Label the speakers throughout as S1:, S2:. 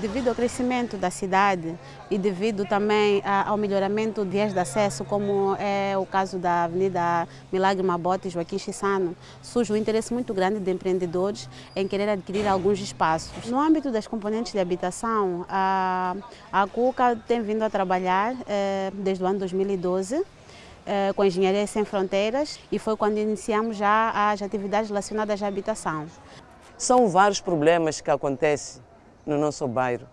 S1: Devido ao crescimento da cidade e devido também ao melhoramento de vias de acesso, como é o caso da Avenida Milagre Mabote Joaquim Chissano, surge um interesse muito grande de empreendedores em querer adquirir alguns espaços. No âmbito das componentes de habitação, a, a CUCA tem vindo a trabalhar eh, desde o ano 2012 eh, com a Engenharia Sem Fronteiras e foi quando iniciamos já as atividades relacionadas à habitação.
S2: São vários problemas que acontecem no nosso bairro,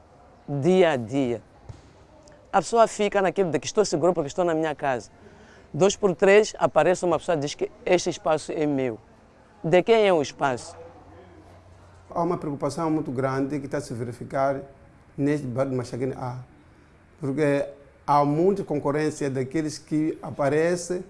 S2: dia a dia. A pessoa fica naquilo de que estou seguro porque estou na minha casa. Dois por três, aparece uma pessoa e diz que este espaço é meu. De quem é o espaço?
S3: Há uma preocupação muito grande que está a se verificar neste bairro de Machaguene A. Porque há muita concorrência daqueles que aparecem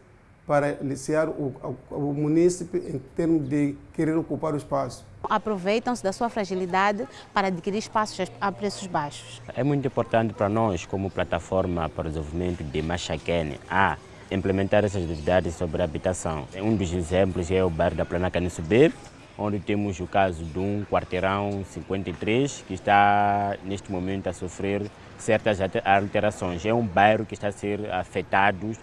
S3: para iniciar o, o, o município em termos de querer ocupar o espaço.
S1: Aproveitam-se da sua fragilidade para adquirir espaços a preços baixos.
S4: É muito importante para nós, como plataforma para o desenvolvimento de Machaquene, a implementar essas atividades sobre a habitação. Um dos exemplos é o bairro da Plana Subir, onde temos o caso de um quarteirão 53 que está neste momento a sofrer certas alterações. É um bairro que está a ser afetado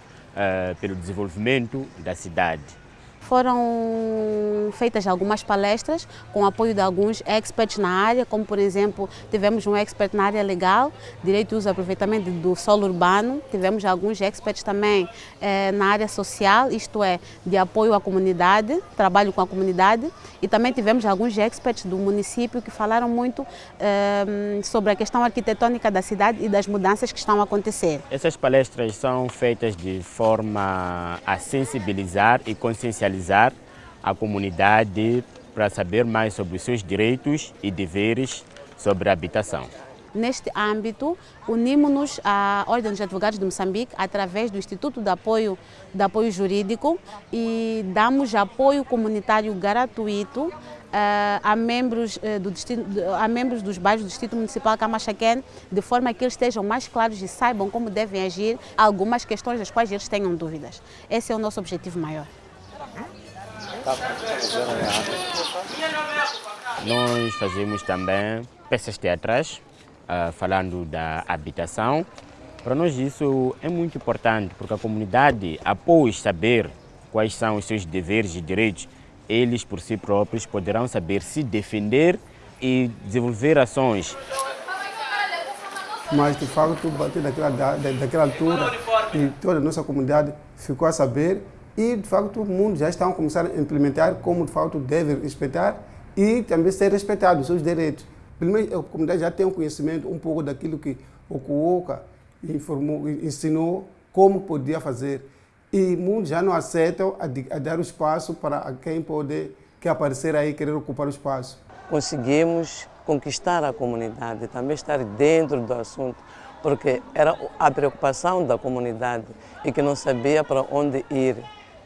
S4: pelo desenvolvimento da cidade.
S1: Foram feitas algumas palestras com apoio de alguns experts na área, como por exemplo, tivemos um expert na área legal, direito e uso e aproveitamento do solo urbano, tivemos alguns experts também eh, na área social, isto é, de apoio à comunidade, trabalho com a comunidade, e também tivemos alguns experts do município que falaram muito eh, sobre a questão arquitetônica da cidade e das mudanças que estão a acontecer.
S4: Essas palestras são feitas de forma a sensibilizar e consciencializar sensibilizar a comunidade para saber mais sobre os seus direitos e deveres sobre a habitação.
S1: Neste âmbito, unimos-nos à Ordem dos Advogados de Moçambique através do Instituto de Apoio, de Apoio Jurídico e damos apoio comunitário gratuito uh, a, membros, uh, do a membros dos bairros do Distrito Municipal Camachaquén, de forma que eles estejam mais claros e saibam como devem agir algumas questões das quais eles tenham dúvidas. Esse é o nosso objetivo maior.
S4: Nós fazemos também peças teatrais, uh, falando da habitação. Para nós isso é muito importante, porque a comunidade, após saber quais são os seus deveres e direitos, eles por si próprios poderão saber se defender e desenvolver ações.
S3: Mas, de facto, a partir daquela, daquela altura, toda a nossa comunidade ficou a saber e, de facto, o mundo já está a começar a implementar como, de facto, deve respeitar e também ser respeitado os seus direitos. Primeiro, a comunidade já tem um conhecimento um pouco daquilo que o Cuoca informou, ensinou como podia fazer. E muitos já não aceitam a, a dar o espaço para quem pode que aparecer aí querer ocupar o espaço.
S2: Conseguimos conquistar a comunidade, também estar dentro do assunto, porque era a preocupação da comunidade e que não sabia para onde ir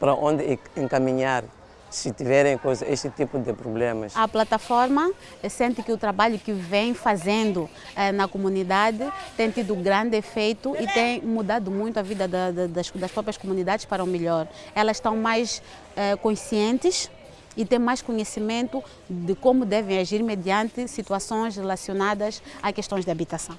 S2: para onde encaminhar se tiverem coisa, esse tipo de problemas.
S1: A plataforma sente que o trabalho que vem fazendo eh, na comunidade tem tido grande efeito e tem mudado muito a vida da, da, das, das, próprias comunidades para o melhor. Elas estão mais eh, conscientes e têm mais conhecimento de como devem agir mediante situações relacionadas a questões de habitação.